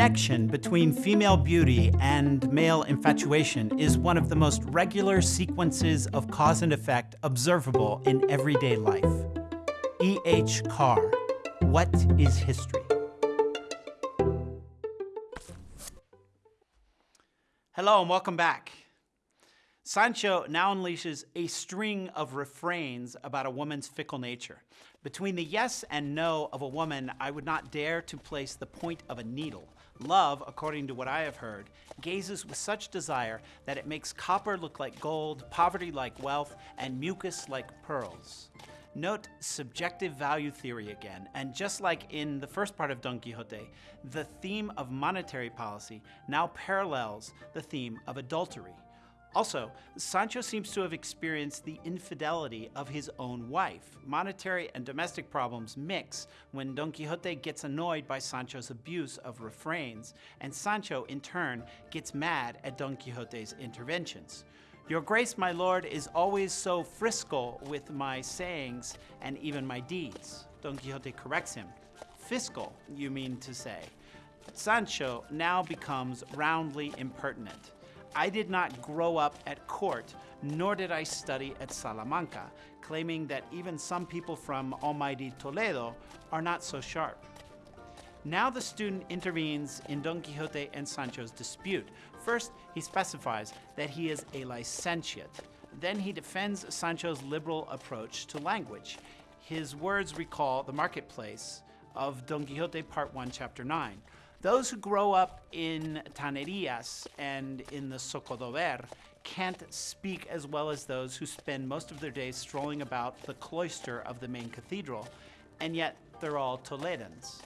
connection between female beauty and male infatuation is one of the most regular sequences of cause and effect observable in everyday life. E. H. Carr, What is History? Hello and welcome back. Sancho now unleashes a string of refrains about a woman's fickle nature. Between the yes and no of a woman, I would not dare to place the point of a needle. Love, according to what I have heard, gazes with such desire that it makes copper look like gold, poverty like wealth, and mucus like pearls. Note subjective value theory again, and just like in the first part of Don Quixote, the theme of monetary policy now parallels the theme of adultery. Also, Sancho seems to have experienced the infidelity of his own wife. Monetary and domestic problems mix when Don Quixote gets annoyed by Sancho's abuse of refrains, and Sancho, in turn, gets mad at Don Quixote's interventions. Your grace, my lord, is always so friscal with my sayings and even my deeds. Don Quixote corrects him. Fiscal, you mean to say. Sancho now becomes roundly impertinent. I did not grow up at court, nor did I study at Salamanca, claiming that even some people from almighty Toledo are not so sharp. Now the student intervenes in Don Quixote and Sancho's dispute. First, he specifies that he is a licentiate. Then he defends Sancho's liberal approach to language. His words recall the marketplace of Don Quixote Part 1, Chapter 9. Those who grow up in Tanerias and in the Zocodover can't speak as well as those who spend most of their days strolling about the cloister of the main cathedral, and yet they're all Toledans.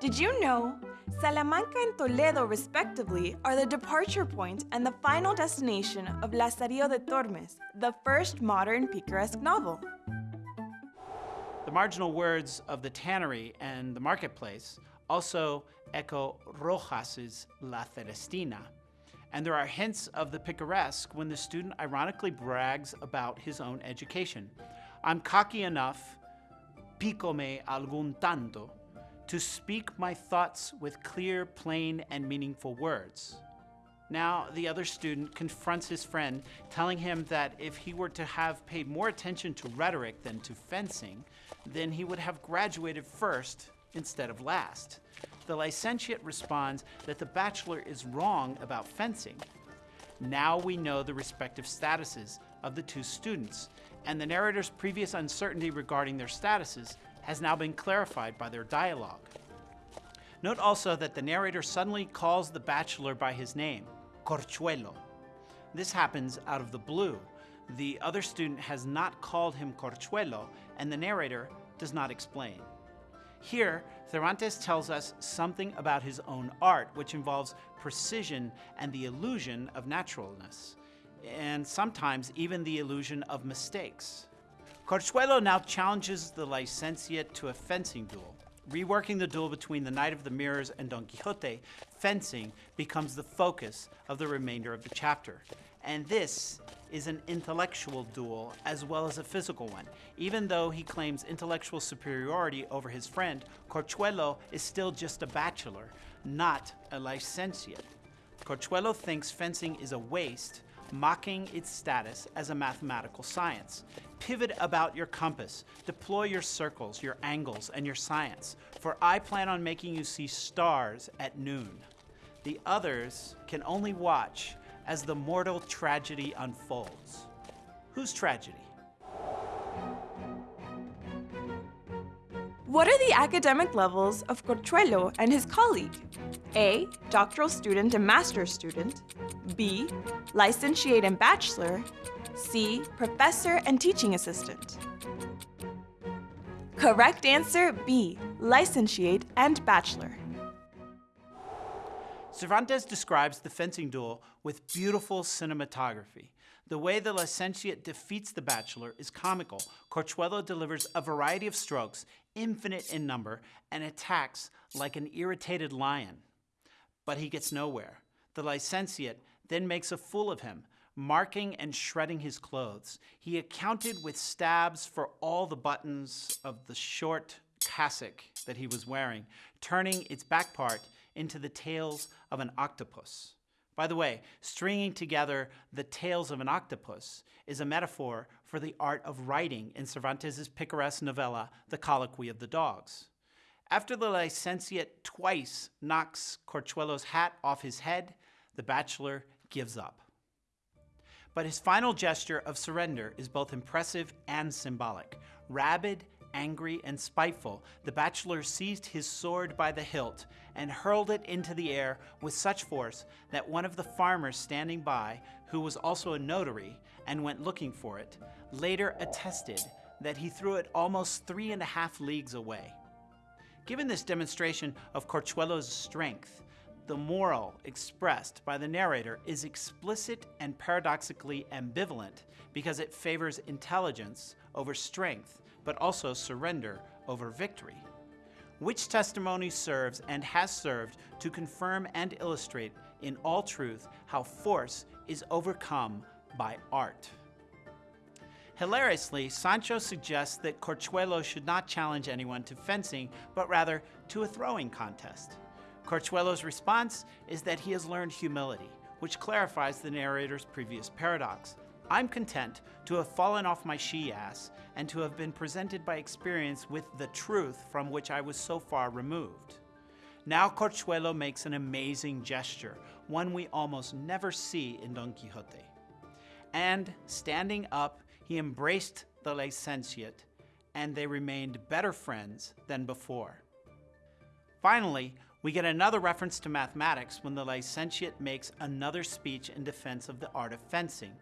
Did you know? Salamanca and Toledo, respectively, are the departure point and the final destination of Lazarillo de Tormes, the first modern picaresque novel. The marginal words of the tannery and the marketplace also echo Rojas's La Celestina. And there are hints of the picaresque when the student ironically brags about his own education. I'm cocky enough, pícome algún tanto, to speak my thoughts with clear, plain, and meaningful words. Now, the other student confronts his friend, telling him that if he were to have paid more attention to rhetoric than to fencing, then he would have graduated first instead of last. The licentiate responds that the bachelor is wrong about fencing. Now we know the respective statuses of the two students, and the narrator's previous uncertainty regarding their statuses has now been clarified by their dialogue. Note also that the narrator suddenly calls the bachelor by his name, Corchuelo. This happens out of the blue. The other student has not called him Corchuelo, and the narrator does not explain. Here, Cervantes tells us something about his own art, which involves precision and the illusion of naturalness, and sometimes even the illusion of mistakes. Corchuelo now challenges the licentiate to a fencing duel. Reworking the duel between the Knight of the Mirrors and Don Quixote, fencing becomes the focus of the remainder of the chapter. And this is an intellectual duel as well as a physical one. Even though he claims intellectual superiority over his friend, Corchuelo is still just a bachelor, not a licentiate. Corchuelo thinks fencing is a waste, mocking its status as a mathematical science. Pivot about your compass, deploy your circles, your angles, and your science, for I plan on making you see stars at noon. The others can only watch as the mortal tragedy unfolds. Whose tragedy? What are the academic levels of Corchuelo and his colleague? A. Doctoral student and master's student. B. Licentiate and bachelor. C. Professor and teaching assistant. Correct answer B. Licentiate and bachelor. Cervantes describes the fencing duel with beautiful cinematography. The way the licentiate defeats the bachelor is comical. Corchuelo delivers a variety of strokes, infinite in number, and attacks like an irritated lion. But he gets nowhere. The licentiate then makes a fool of him, marking and shredding his clothes. He accounted with stabs for all the buttons of the short cassock that he was wearing, turning its back part into the tails of an octopus. By the way, stringing together the tails of an octopus is a metaphor for the art of writing in Cervantes' picaresque novella, The Colloquy of the Dogs. After the licentiate twice knocks Corchuelo's hat off his head, the bachelor gives up. But his final gesture of surrender is both impressive and symbolic. Rabid, angry, and spiteful, the bachelor seized his sword by the hilt and hurled it into the air with such force that one of the farmers standing by, who was also a notary and went looking for it, later attested that he threw it almost three and a half leagues away. Given this demonstration of Corchuelo's strength, the moral expressed by the narrator is explicit and paradoxically ambivalent because it favors intelligence over strength, but also surrender over victory. Which testimony serves and has served to confirm and illustrate in all truth how force is overcome by art. Hilariously, Sancho suggests that Corchuelo should not challenge anyone to fencing, but rather to a throwing contest. Corchuelo's response is that he has learned humility, which clarifies the narrator's previous paradox. I'm content to have fallen off my she ass and to have been presented by experience with the truth from which I was so far removed. Now Corchuelo makes an amazing gesture, one we almost never see in Don Quixote. And standing up, he embraced the licentiate, and they remained better friends than before. Finally, we get another reference to mathematics when the licentiate makes another speech in defense of the art of fencing.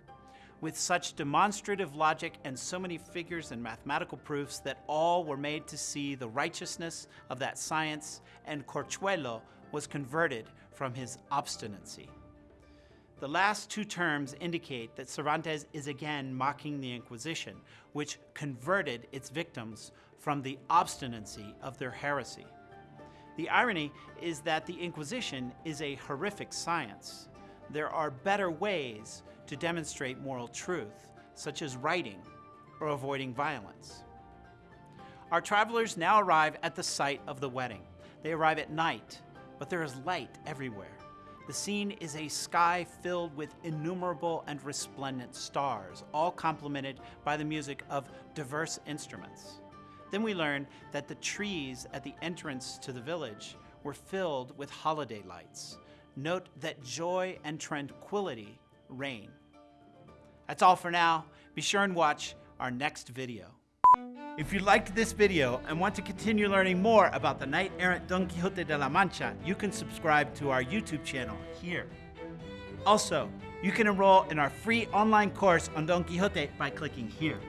With such demonstrative logic and so many figures and mathematical proofs that all were made to see the righteousness of that science, and Corchuelo was converted from his obstinacy. The last two terms indicate that Cervantes is again mocking the Inquisition, which converted its victims from the obstinacy of their heresy. The irony is that the Inquisition is a horrific science. There are better ways to demonstrate moral truth, such as writing or avoiding violence. Our travelers now arrive at the site of the wedding. They arrive at night, but there is light everywhere. The scene is a sky filled with innumerable and resplendent stars, all complemented by the music of diverse instruments. Then we learn that the trees at the entrance to the village were filled with holiday lights. Note that joy and tranquility reign. That's all for now. Be sure and watch our next video. If you liked this video and want to continue learning more about the knight-errant Don Quixote de la Mancha, you can subscribe to our YouTube channel here. Also, you can enroll in our free online course on Don Quixote by clicking here.